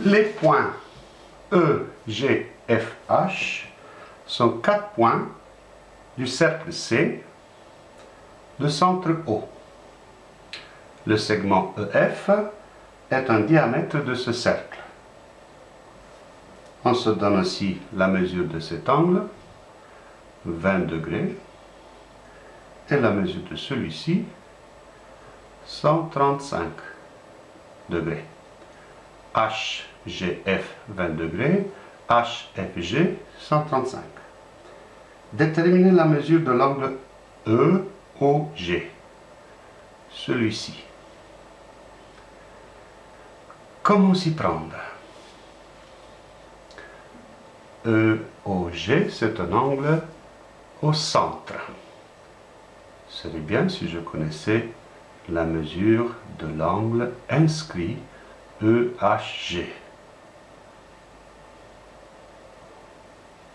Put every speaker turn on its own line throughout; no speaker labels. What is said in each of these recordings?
Les points E, G, F, H sont quatre points du cercle C de centre O. Le segment EF est un diamètre de ce cercle. On se donne aussi la mesure de cet angle, 20 degrés, et la mesure de celui-ci, 135 degrés. HGF 20 degrés, HFG 135. Déterminer la mesure de l'angle EOG, celui-ci. Comment s'y prendre? EOG, c'est un angle au centre. Serait bien si je connaissais la mesure de l'angle inscrit EHG.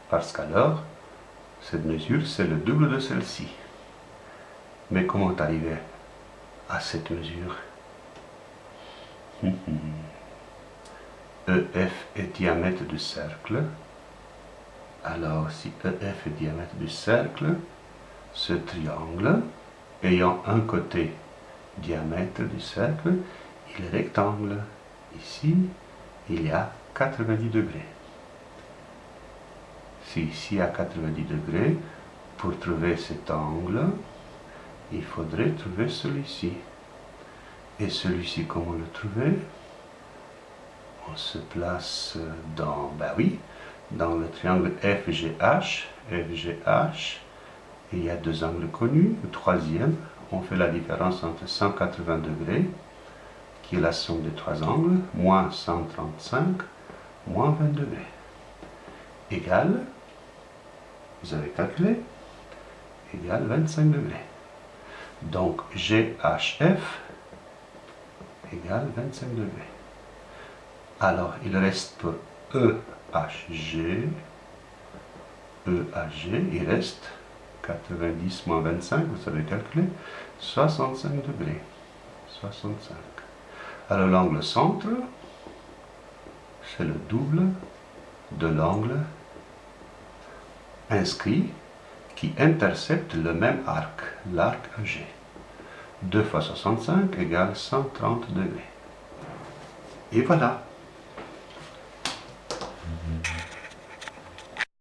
Parce qu'alors, cette mesure, c'est le double de celle-ci. Mais comment arriver à cette mesure? EF est diamètre du cercle. Alors, si EF est diamètre du cercle, ce triangle, ayant un côté diamètre du cercle, il est rectangle. Ici, il y a 90 degrés. Si ici à 90 degrés, pour trouver cet angle, il faudrait trouver celui-ci. Et celui-ci, comment le trouver? On se place dans, ben oui, dans le triangle FGH, FGH, il y a deux angles connus. Le troisième, on fait la différence entre 180 degrés, est la somme des trois angles, moins 135, moins 20 degrés, égale, vous avez calculé, égale 25 degrés. Donc GHF égale 25 degrés. Alors, il reste EHG, EHG, il reste 90 moins 25, vous savez calculer, 65 degrés. 65. Alors l'angle centre, c'est le double de l'angle inscrit qui intercepte le même arc, l'arc AG. 2 fois 65 égale 130 degrés. Et voilà.